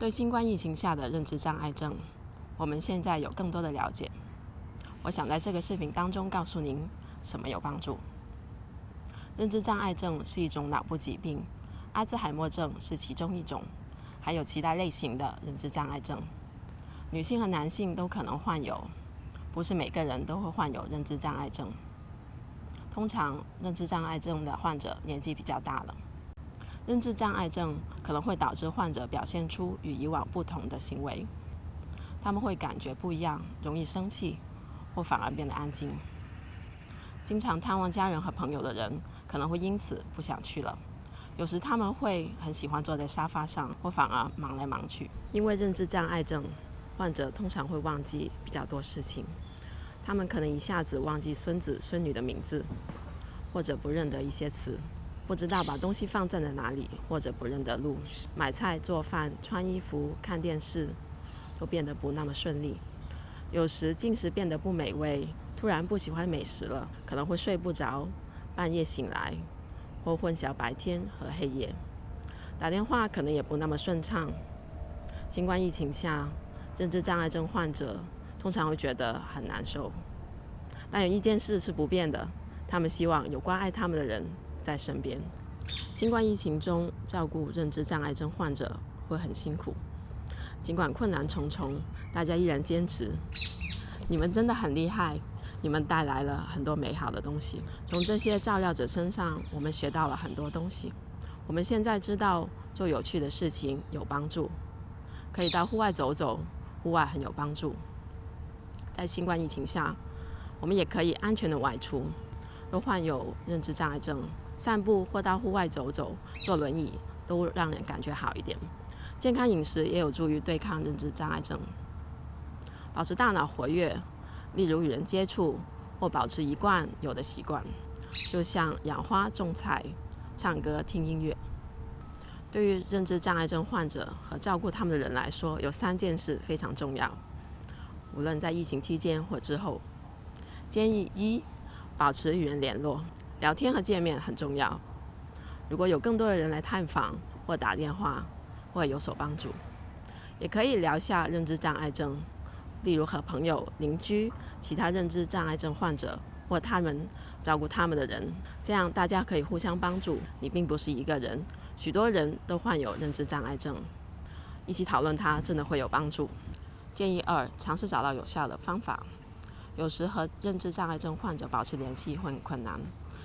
对新冠疫情下的认知障碍症，我们现在有更多的了解。我想在这个视频当中告诉您什么有帮助。认知障碍症是一种脑部疾病，阿兹海默症是其中一种，还有其他类型的认知障碍症。女性和男性都可能患有，不是每个人都会患有认知障碍症。通常，认知障碍症的患者年纪比较大了。认知障碍症可能会导致患者表现出与以往不同的行为，他们会感觉不一样，容易生气，或反而变得安静。经常探望家人和朋友的人可能会因此不想去了。有时他们会很喜欢坐在沙发上，或反而忙来忙去。因为认知障碍症，患者通常会忘记比较多事情。他们可能一下子忘记孙子孙女的名字，或者不认得一些词，不知道把东西放在了哪里，或者不认得路。买菜、做饭、穿衣服、看电视，都变得不那么顺利。有时进食变得不美味，突然不喜欢美食了，可能会睡不着，半夜醒来，或混淆白天和黑夜。打电话可能也不那么顺畅。新冠疫情下，认知障碍症患者。通常会觉得很难受，但有一件事是不变的，他们希望有关爱他们的人在身边。新冠疫情中，照顾认知障碍症患者会很辛苦，尽管困难重重，大家依然坚持。你们真的很厉害，你们带来了很多美好的东西。从这些照料者身上，我们学到了很多东西。我们现在知道做有趣的事情有帮助，可以到户外走走，户外很有帮助。在新冠疫情下，我们也可以安全的外出。若患有认知障碍症，散步或到户外走走、坐轮椅，都让人感觉好一点。健康饮食也有助于对抗认知障碍症。保持大脑活跃，例如与人接触或保持一贯有的习惯，就像养花、种菜、唱歌、听音乐。对于认知障碍症患者和照顾他们的人来说，有三件事非常重要。无论在疫情期间或之后，建议一保持与人联络，聊天和见面很重要。如果有更多的人来探访或打电话，会有所帮助。也可以聊下认知障碍症，例如和朋友、邻居、其他认知障碍症患者或他们照顾他们的人，这样大家可以互相帮助。你并不是一个人，许多人都患有认知障碍症，一起讨论它真的会有帮助。建议二：尝试找到有效的方法。有时和认知障碍症患者保持联系会很困难，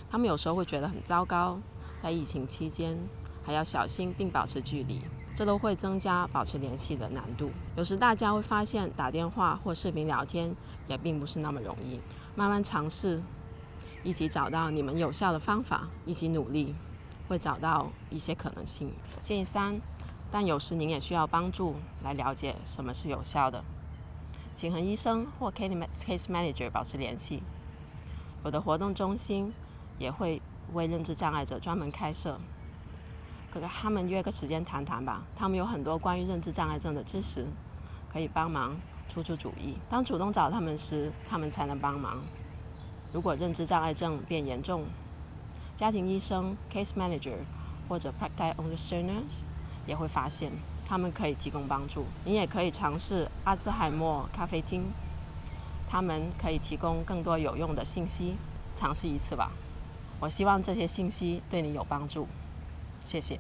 他们有时候会觉得很糟糕。在疫情期间，还要小心并保持距离，这都会增加保持联系的难度。有时大家会发现，打电话或视频聊天也并不是那么容易。慢慢尝试，一起找到你们有效的方法，一起努力，会找到一些可能性。建议三。但有时您也需要帮助来了解什么是有效的，请和医生或 case manager 保持联系。我的活动中心也会为认知障碍者专门开设，可跟他们约个时间谈谈吧。他们有很多关于认知障碍症的知识，可以帮忙出出主意。当主动找他们时，他们才能帮忙。如果认知障碍症变严重，家庭医生 case manager 或者 practice understanders。也会发现，他们可以提供帮助。你也可以尝试阿兹海默咖啡厅，他们可以提供更多有用的信息。尝试一次吧，我希望这些信息对你有帮助。谢谢。